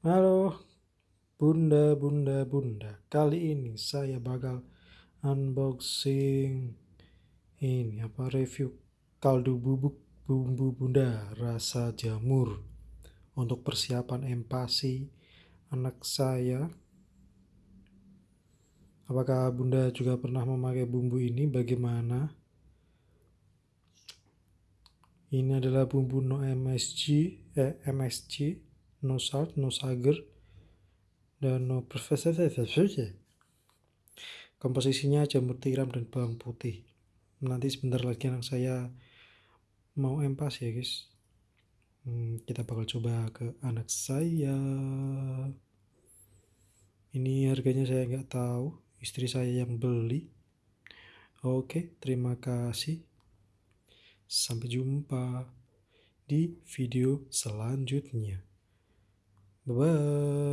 Halo Bunda, Bunda, Bunda. Kali ini saya bakal unboxing ini apa review kaldu bubuk bumbu Bunda rasa jamur untuk persiapan empasi anak saya. Apakah Bunda juga pernah memakai bumbu ini? Bagaimana? Ini adalah bumbu no MSG, eh, MSG no salt, no sugar, dan no. Komposisinya jamur tiram dan bawang putih. Nanti sebentar lagi anak saya mau empas ya guys. Hmm, kita bakal coba ke anak saya. Ini harganya saya nggak tahu, istri saya yang beli. Oke, terima kasih. Sampai jumpa di video selanjutnya. the world.